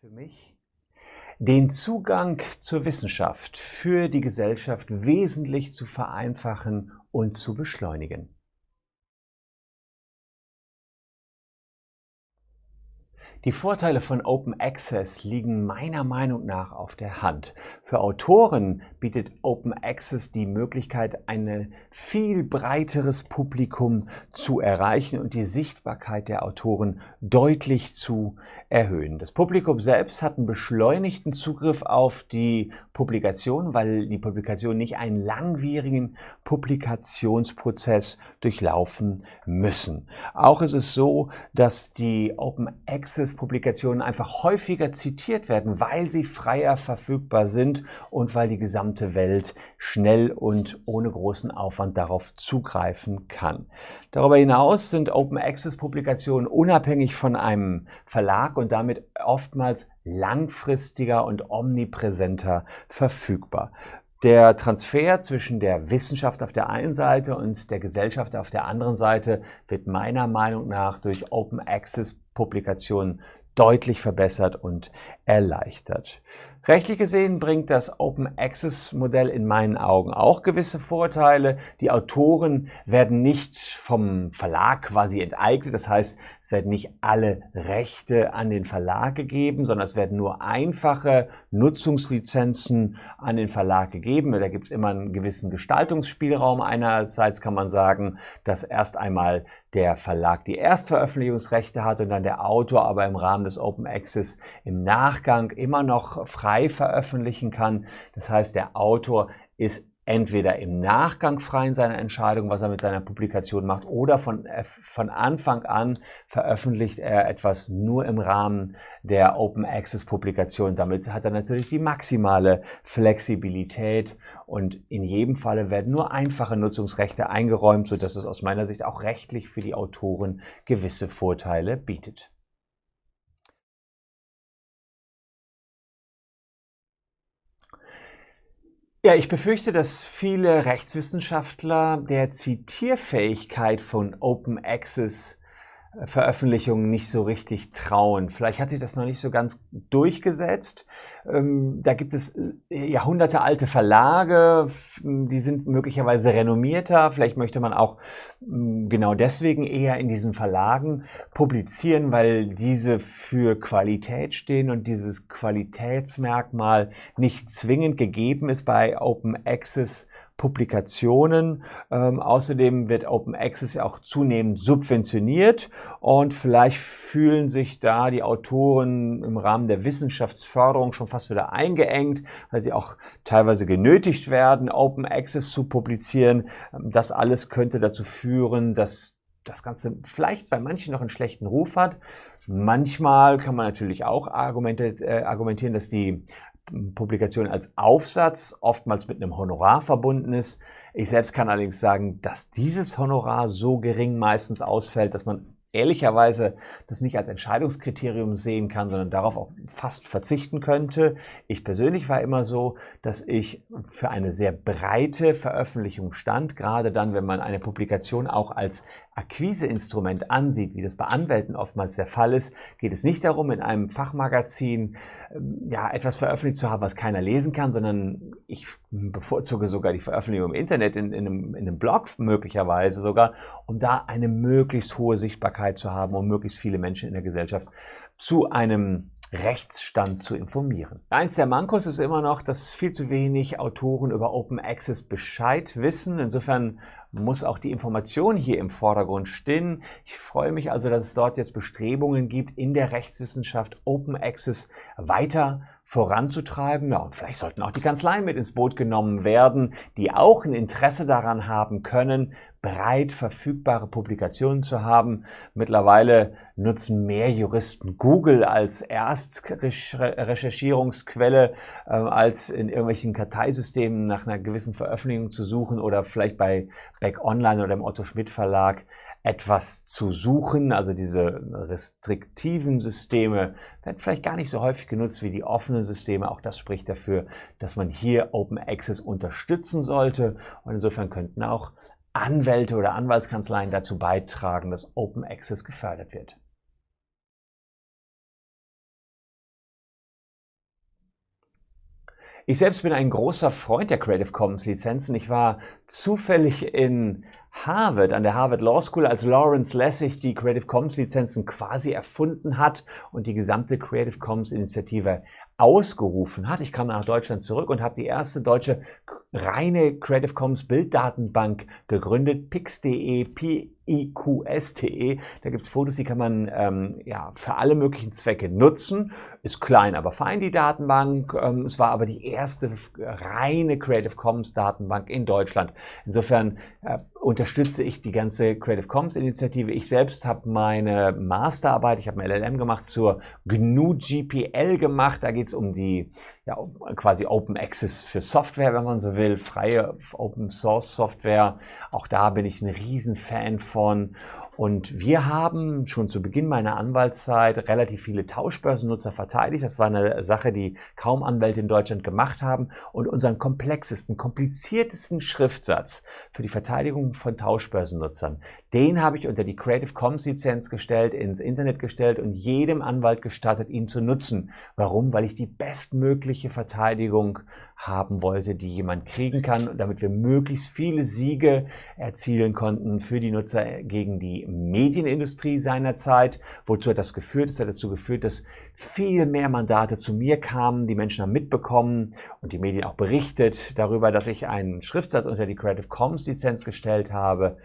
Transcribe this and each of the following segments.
für mich, den Zugang zur Wissenschaft für die Gesellschaft wesentlich zu vereinfachen und zu beschleunigen. Die Vorteile von Open Access liegen meiner Meinung nach auf der Hand. Für Autoren bietet Open Access die Möglichkeit, ein viel breiteres Publikum zu erreichen und die Sichtbarkeit der Autoren deutlich zu erhöhen. Das Publikum selbst hat einen beschleunigten Zugriff auf die Publikation, weil die Publikation nicht einen langwierigen Publikationsprozess durchlaufen müssen. Auch ist es so, dass die Open Access Publikationen einfach häufiger zitiert werden, weil sie freier verfügbar sind und weil die gesamte Welt schnell und ohne großen Aufwand darauf zugreifen kann. Darüber hinaus sind Open Access Publikationen unabhängig von einem Verlag und damit oftmals langfristiger und omnipräsenter verfügbar. Der Transfer zwischen der Wissenschaft auf der einen Seite und der Gesellschaft auf der anderen Seite wird meiner Meinung nach durch Open Access Publikationen deutlich verbessert und erleichtert. Rechtlich gesehen bringt das Open Access Modell in meinen Augen auch gewisse Vorteile. Die Autoren werden nicht vom Verlag quasi enteignet. Das heißt, es werden nicht alle Rechte an den Verlag gegeben, sondern es werden nur einfache Nutzungslizenzen an den Verlag gegeben. Da gibt es immer einen gewissen Gestaltungsspielraum. Einerseits kann man sagen, dass erst einmal der Verlag die Erstveröffentlichungsrechte hat und dann der Autor aber im Rahmen des Open Access im Nachgang immer noch frei veröffentlichen kann. Das heißt, der Autor ist entweder im Nachgang frei in seiner Entscheidung, was er mit seiner Publikation macht, oder von, äh, von Anfang an veröffentlicht er etwas nur im Rahmen der Open Access Publikation. Damit hat er natürlich die maximale Flexibilität und in jedem Falle werden nur einfache Nutzungsrechte eingeräumt, sodass es aus meiner Sicht auch rechtlich für die Autoren gewisse Vorteile bietet. Ja, ich befürchte, dass viele Rechtswissenschaftler der Zitierfähigkeit von Open Access Veröffentlichungen nicht so richtig trauen. Vielleicht hat sich das noch nicht so ganz durchgesetzt. Ähm, da gibt es äh, Jahrhunderte alte Verlage, die sind möglicherweise renommierter. Vielleicht möchte man auch mm, genau deswegen eher in diesen Verlagen publizieren, weil diese für Qualität stehen und dieses Qualitätsmerkmal nicht zwingend gegeben ist bei Open Access Publikationen. Ähm, außerdem wird Open Access ja auch zunehmend subventioniert und vielleicht fühlen sich da die Autoren im Rahmen der Wissenschaftsförderung schon fast wieder eingeengt, weil sie auch teilweise genötigt werden, Open Access zu publizieren. Das alles könnte dazu führen, dass das Ganze vielleicht bei manchen noch einen schlechten Ruf hat. Manchmal kann man natürlich auch äh, argumentieren, dass die Publikation als Aufsatz oftmals mit einem Honorar verbunden ist. Ich selbst kann allerdings sagen, dass dieses Honorar so gering meistens ausfällt, dass man ehrlicherweise das nicht als Entscheidungskriterium sehen kann, sondern darauf auch fast verzichten könnte. Ich persönlich war immer so, dass ich für eine sehr breite Veröffentlichung stand, gerade dann, wenn man eine Publikation auch als Akquiseinstrument ansieht, wie das bei Anwälten oftmals der Fall ist, geht es nicht darum, in einem Fachmagazin ähm, ja, etwas veröffentlicht zu haben, was keiner lesen kann, sondern ich bevorzuge sogar die Veröffentlichung im Internet, in, in, einem, in einem Blog möglicherweise sogar, um da eine möglichst hohe Sichtbarkeit zu haben, um möglichst viele Menschen in der Gesellschaft zu einem Rechtsstand zu informieren. Eins der Mankos ist immer noch, dass viel zu wenig Autoren über Open Access Bescheid wissen. Insofern muss auch die Information hier im Vordergrund stehen. Ich freue mich also, dass es dort jetzt Bestrebungen gibt, in der Rechtswissenschaft Open Access weiter voranzutreiben. Ja, und vielleicht sollten auch die Kanzleien mit ins Boot genommen werden, die auch ein Interesse daran haben können, breit verfügbare Publikationen zu haben. Mittlerweile nutzen mehr Juristen Google als Erstrecherchierungsquelle, äh, als in irgendwelchen Karteisystemen nach einer gewissen Veröffentlichung zu suchen oder vielleicht bei Back Online oder im Otto Schmidt Verlag etwas zu suchen. Also diese restriktiven Systeme werden vielleicht gar nicht so häufig genutzt wie die offenen Systeme. Auch das spricht dafür, dass man hier Open Access unterstützen sollte. Und insofern könnten auch Anwälte oder Anwaltskanzleien dazu beitragen, dass Open Access gefördert wird. Ich selbst bin ein großer Freund der Creative Commons Lizenzen. Ich war zufällig in Harvard, an der Harvard Law School, als Lawrence Lessig die Creative Commons Lizenzen quasi erfunden hat und die gesamte Creative Commons Initiative ausgerufen hat. Ich kam nach Deutschland zurück und habe die erste deutsche reine Creative Commons Bilddatenbank gegründet, pix.de, p-i-q-s.de. Da gibt's Fotos, die kann man ähm, ja, für alle möglichen Zwecke nutzen. Ist klein, aber fein die Datenbank. Ähm, es war aber die erste reine Creative Commons Datenbank in Deutschland. Insofern äh, unterstütze ich die ganze Creative Commons Initiative. Ich selbst habe meine Masterarbeit, ich habe ein LLM gemacht zur GNU GPL gemacht. Da geht's um die ja, quasi Open Access für Software, wenn man so will, freie Open Source Software. Auch da bin ich ein Riesenfan von. Und wir haben schon zu Beginn meiner Anwaltszeit relativ viele Tauschbörsennutzer verteidigt. Das war eine Sache, die kaum Anwälte in Deutschland gemacht haben. Und unseren komplexesten, kompliziertesten Schriftsatz für die Verteidigung von Tauschbörsennutzern, den habe ich unter die Creative Commons Lizenz gestellt, ins Internet gestellt und jedem Anwalt gestattet, ihn zu nutzen. Warum? Weil ich die bestmögliche Verteidigung haben wollte, die jemand kriegen kann, damit wir möglichst viele Siege erzielen konnten für die Nutzer gegen die Medienindustrie seinerzeit. Wozu hat das geführt? Es hat dazu geführt, dass viel mehr Mandate zu mir kamen, die Menschen haben mitbekommen und die Medien auch berichtet darüber, dass ich einen Schriftsatz unter die Creative Commons Lizenz gestellt habe.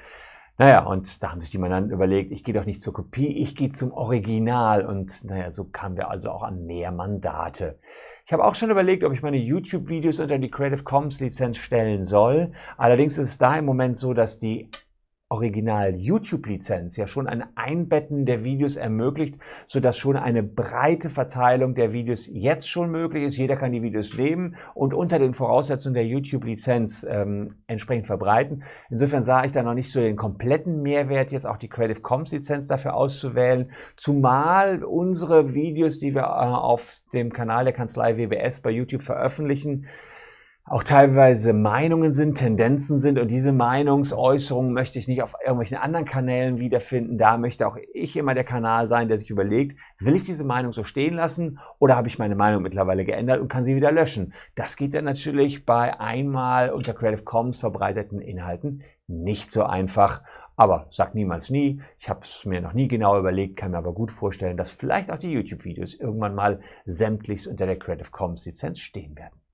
Naja, und da haben sich die Mandanten überlegt, ich gehe doch nicht zur Kopie, ich gehe zum Original. Und naja, so kamen wir also auch an mehr Mandate. Ich habe auch schon überlegt, ob ich meine YouTube-Videos unter die Creative Commons Lizenz stellen soll. Allerdings ist es da im Moment so, dass die Original-YouTube-Lizenz ja schon ein Einbetten der Videos ermöglicht, sodass schon eine breite Verteilung der Videos jetzt schon möglich ist. Jeder kann die Videos nehmen und unter den Voraussetzungen der YouTube-Lizenz ähm, entsprechend verbreiten. Insofern sah ich da noch nicht so den kompletten Mehrwert, jetzt auch die Creative Commons-Lizenz dafür auszuwählen, zumal unsere Videos, die wir äh, auf dem Kanal der Kanzlei WBS bei YouTube veröffentlichen, auch teilweise Meinungen sind, Tendenzen sind und diese Meinungsäußerungen möchte ich nicht auf irgendwelchen anderen Kanälen wiederfinden. Da möchte auch ich immer der Kanal sein, der sich überlegt, will ich diese Meinung so stehen lassen oder habe ich meine Meinung mittlerweile geändert und kann sie wieder löschen. Das geht dann natürlich bei einmal unter Creative Commons verbreiteten Inhalten nicht so einfach. Aber sag niemals nie. Ich habe es mir noch nie genau überlegt, kann mir aber gut vorstellen, dass vielleicht auch die YouTube-Videos irgendwann mal sämtlichst unter der Creative Commons Lizenz stehen werden.